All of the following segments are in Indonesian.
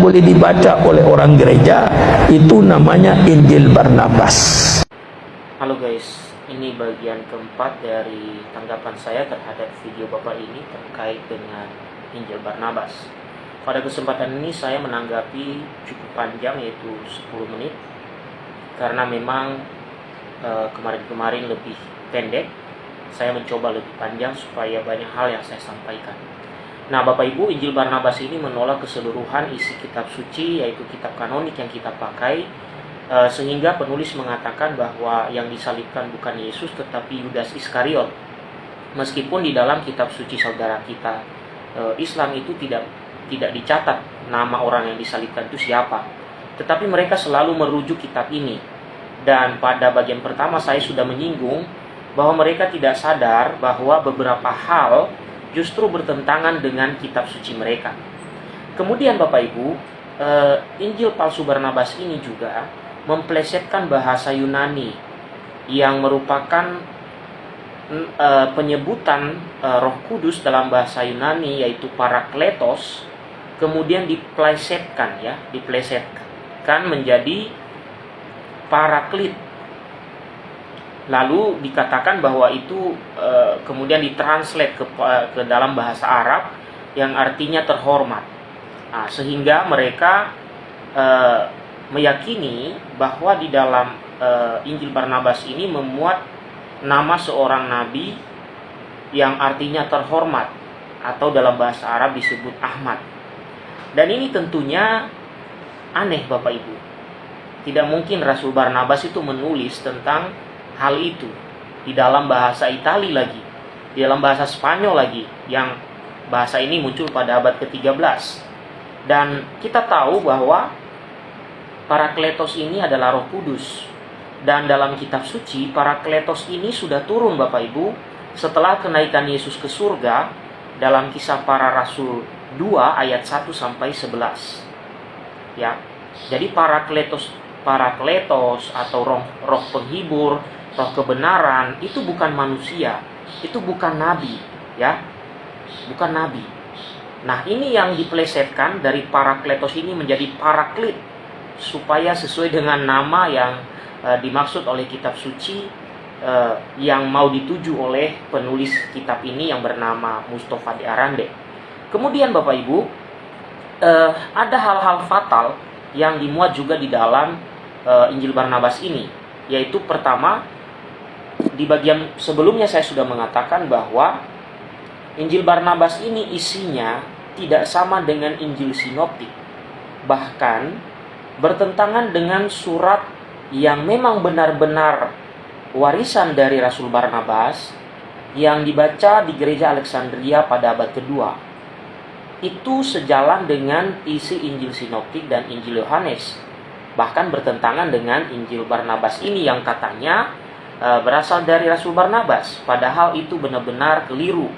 boleh dibaca oleh orang gereja itu namanya Injil Barnabas Halo guys, ini bagian keempat dari tanggapan saya terhadap video Bapak ini terkait dengan Injil Barnabas. Pada kesempatan ini saya menanggapi cukup panjang yaitu 10 menit karena memang eh, kemarin-kemarin lebih pendek. Saya mencoba lebih panjang supaya banyak hal yang saya sampaikan. Nah, Bapak Ibu, Injil Barnabas ini menolak keseluruhan isi kitab suci yaitu kitab kanonik yang kita pakai Eh, sehingga penulis mengatakan bahwa yang disalibkan bukan Yesus tetapi Yudas Iskariot. Meskipun di dalam kitab suci saudara kita uh, Islam itu tidak tidak dicatat nama orang yang disalibkan itu siapa. Tetapi mereka selalu merujuk kitab ini. Dan pada bagian pertama saya sudah menyinggung bahwa mereka tidak sadar bahwa beberapa hal justru bertentangan dengan kitab suci mereka. Kemudian Bapak Ibu, uh, Injil palsu Barnabas ini juga memplesetkan bahasa Yunani yang merupakan e, penyebutan e, Roh Kudus dalam bahasa Yunani yaitu parakletos kemudian diplesetkan ya diplesetkan menjadi paraklit lalu dikatakan bahwa itu e, kemudian ditranslate ke, ke dalam bahasa Arab yang artinya terhormat nah, sehingga mereka e, meyakini bahwa di dalam uh, Injil Barnabas ini memuat nama seorang nabi yang artinya terhormat atau dalam bahasa Arab disebut Ahmad. Dan ini tentunya aneh Bapak Ibu. Tidak mungkin Rasul Barnabas itu menulis tentang hal itu di dalam bahasa Itali lagi, di dalam bahasa Spanyol lagi yang bahasa ini muncul pada abad ke-13. Dan kita tahu bahwa Parakletos ini adalah Roh Kudus. Dan dalam kitab suci, Parakletos ini sudah turun Bapak Ibu setelah kenaikan Yesus ke surga dalam kisah para rasul 2 ayat 1 sampai 11. Ya. Jadi Parakletos Parakletos atau roh roh penghibur, roh kebenaran itu bukan manusia, itu bukan nabi, ya. Bukan nabi. Nah, ini yang diplesetkan dari Parakletos ini menjadi Paraklit supaya sesuai dengan nama yang uh, dimaksud oleh kitab suci uh, yang mau dituju oleh penulis kitab ini yang bernama Mustafa di Arande. Kemudian Bapak Ibu, uh, ada hal-hal fatal yang dimuat juga di dalam Injil Barnabas ini, yaitu pertama di bagian sebelumnya saya sudah mengatakan bahwa Injil Barnabas ini isinya tidak sama dengan Injil Sinoptik. Bahkan bertentangan dengan surat yang memang benar-benar warisan dari Rasul Barnabas yang dibaca di gereja Alexandria pada abad kedua. Itu sejalan dengan isi Injil Sinoptik dan Injil Yohanes. Bahkan bertentangan dengan Injil Barnabas ini yang katanya berasal dari Rasul Barnabas. Padahal itu benar-benar keliru.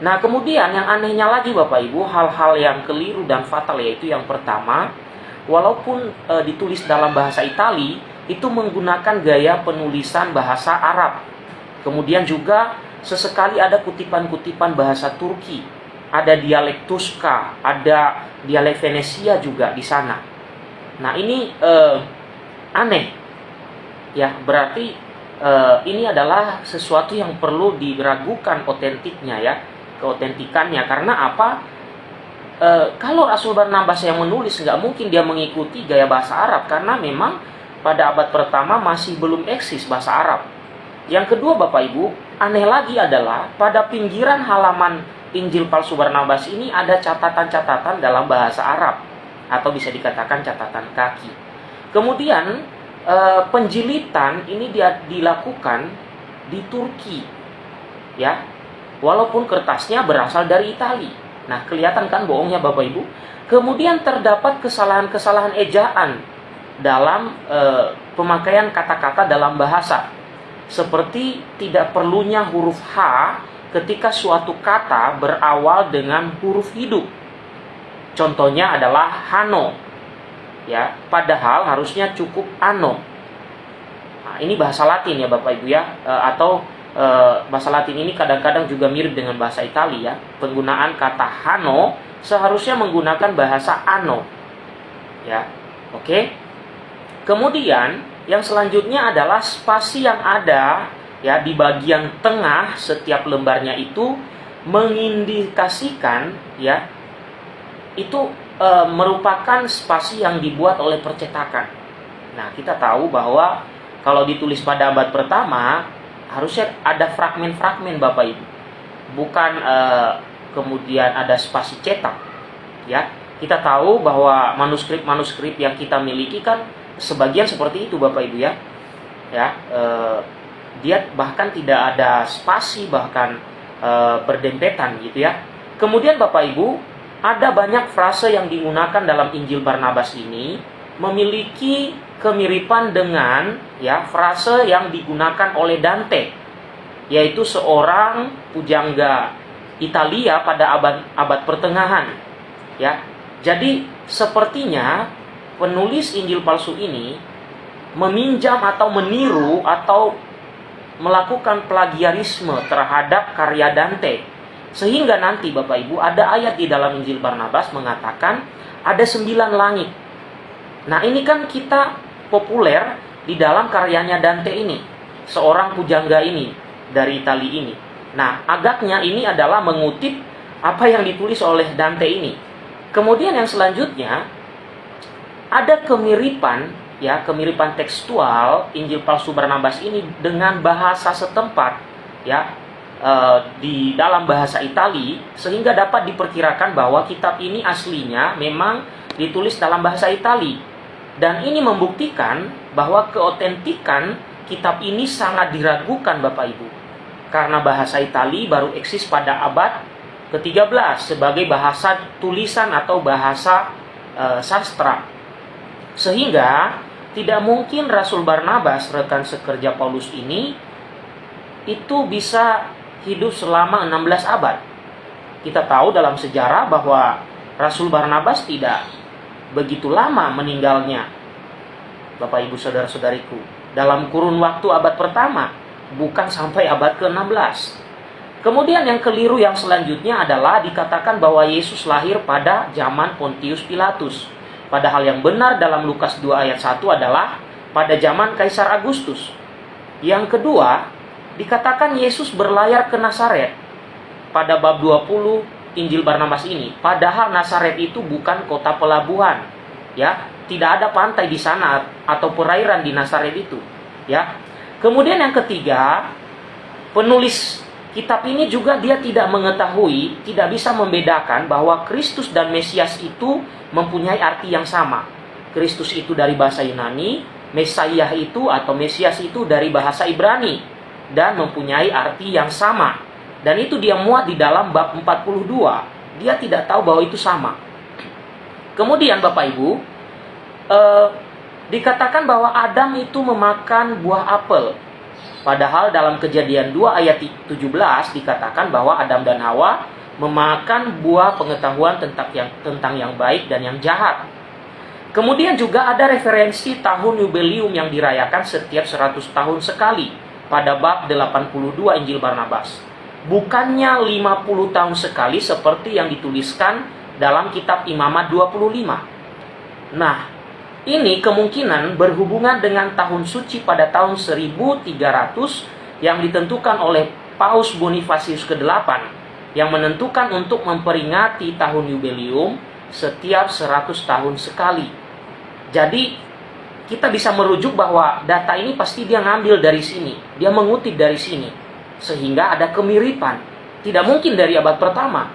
Nah kemudian yang anehnya lagi Bapak Ibu, hal-hal yang keliru dan fatal yaitu yang pertama, walaupun e, ditulis dalam bahasa Itali itu menggunakan gaya penulisan bahasa Arab. Kemudian juga sesekali ada kutipan-kutipan bahasa Turki, ada dialek Tuska, ada dialek Venesia juga di sana. Nah ini e, aneh, ya berarti e, ini adalah sesuatu yang perlu diragukan otentiknya ya, keotentikannya karena apa? e, kalau Rasul Barnabas yang menulis nggak mungkin dia mengikuti gaya bahasa Arab karena memang pada abad pertama masih belum eksis bahasa Arab. Yang kedua Bapak Ibu, aneh lagi adalah pada pinggiran halaman Injil palsu Barnabas ini ada catatan-catatan dalam bahasa Arab atau bisa dikatakan catatan kaki. Kemudian e, penjilitan ini dia dilakukan di Turki. Ya. Walaupun kertasnya berasal dari Italia. Nah, kelihatan kan bohongnya Bapak Ibu? Kemudian terdapat kesalahan-kesalahan ejaan dalam e, pemakaian kata-kata dalam bahasa. Seperti tidak perlunya huruf H ketika suatu kata berawal dengan huruf hidup. Contohnya adalah hano. Ya, padahal harusnya cukup ano. Nah, ini bahasa Latin ya Bapak Ibu ya, e, atau e, bahasa Latin ini kadang-kadang juga mirip dengan bahasa Italia ya. Penggunaan kata hano seharusnya menggunakan bahasa ano Ya. Oke. Kemudian yang selanjutnya adalah spasi yang ada ya di bagian tengah setiap lembarnya itu mengindikasikan ya itu e, merupakan spasi yang dibuat oleh percetakan. Nah, kita tahu bahwa kalau ditulis pada abad pertama harusnya ada fragmen-fragmen Bapak Ibu. Bukan e, kemudian ada spasi cetak. Ya. Kita tahu bahwa manuskrip-manuskrip yang kita miliki kan sebagian seperti itu Bapak Ibu ya. Ya, e, dia bahkan tidak ada spasi bahkan e, berdempetan gitu ya. Kemudian Bapak Ibu, ada banyak frase yang digunakan dalam Injil Barnabas ini memiliki kemiripan dengan ya frase yang digunakan oleh Dante yaitu seorang pujangga Italia pada abad abad pertengahan ya. Jadi sepertinya penulis Injil palsu ini meminjam atau meniru atau melakukan plagiarisme terhadap karya Dante. Sehingga nanti Bapak Ibu ada ayat di dalam Injil Barnabas mengatakan ada sembilan langit. Nah ini kan kita populer di dalam karyanya Dante ini. Seorang pujangga ini dari Itali ini. Nah agaknya ini adalah mengutip apa yang ditulis oleh Dante ini. Kemudian yang selanjutnya ada kemiripan ya kemiripan tekstual Injil palsu Barnabas ini dengan bahasa setempat ya e, di dalam bahasa Itali sehingga dapat diperkirakan bahwa kitab ini aslinya memang ditulis dalam bahasa Itali. Dan ini membuktikan bahwa keotentikan kitab ini sangat diragukan Bapak Ibu. Karena bahasa Itali baru eksis pada abad ke-13 sebagai bahasa tulisan atau bahasa e, sastra. Sehingga tidak mungkin Rasul Barnabas, rekan sekerja Paulus ini, itu bisa hidup selama 16 abad. Kita tahu dalam sejarah bahwa Rasul Barnabas tidak begitu lama meninggalnya. Bapak Ibu Saudara-saudariku, dalam kurun waktu abad pertama, bukan sampai abad ke-16. Kemudian yang keliru yang selanjutnya adalah dikatakan bahwa Yesus lahir pada zaman Pontius Pilatus. Padahal yang benar dalam Lukas 2 ayat 1 adalah pada zaman Kaisar Agustus. Yang kedua, dikatakan Yesus berlayar ke Nazaret pada bab 20 Injil Barnabas ini. Padahal Nazaret itu bukan kota pelabuhan. Ya, tidak ada pantai di sana atau perairan di Nazaret itu. Ya. Kemudian yang ketiga, penulis kitab ini juga dia tidak mengetahui, tidak bisa membedakan bahwa Kristus dan Mesias itu mempunyai arti yang sama. Kristus itu dari bahasa Yunani, Mesias itu atau Mesias itu dari bahasa Ibrani dan mempunyai arti yang sama. Dan itu dia muat di dalam bab 42. Dia tidak tahu bahwa itu sama. Kemudian Bapak Ibu, eh, dikatakan bahwa Adam itu memakan buah apel. Padahal dalam kejadian 2 ayat 17 dikatakan bahwa Adam dan Hawa memakan buah pengetahuan tentang yang tentang yang baik dan yang jahat. Kemudian juga ada referensi tahun jubileum yang dirayakan setiap 100 tahun sekali pada bab 82 Injil Barnabas. Bukannya 50 tahun sekali seperti yang dituliskan dalam kitab Imamat 25. Nah, ini kemungkinan berhubungan dengan tahun suci pada tahun 1300 yang ditentukan oleh Paus Bonifasius ke-8 yang menentukan untuk memperingati tahun jubileum setiap 100 tahun sekali. Jadi kita bisa merujuk bahwa data ini pasti dia ngambil dari sini, dia mengutip dari sini sehingga ada kemiripan. Tidak mungkin dari abad pertama.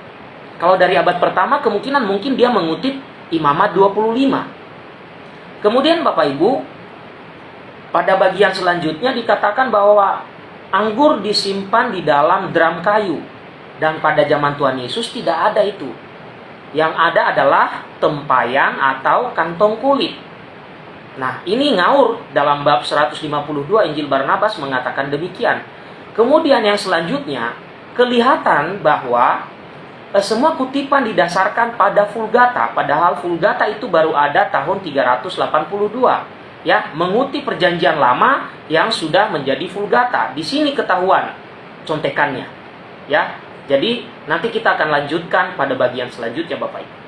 Kalau dari abad pertama kemungkinan mungkin dia mengutip Imamat 25. Kemudian Bapak Ibu, pada bagian selanjutnya dikatakan bahwa anggur disimpan di dalam drum kayu dan pada zaman Tuhan Yesus tidak ada itu. Yang ada adalah tempayan atau kantong kulit. Nah, ini ngaur dalam bab 152 Injil Barnabas mengatakan demikian. Kemudian yang selanjutnya, kelihatan bahwa eh, semua kutipan didasarkan pada Vulgata, padahal Vulgata itu baru ada tahun 382. Ya, mengutip perjanjian lama yang sudah menjadi Vulgata. Di sini ketahuan contekannya. Ya, jadi nanti kita akan lanjutkan pada bagian selanjutnya Bapak Ibu.